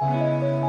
Bye.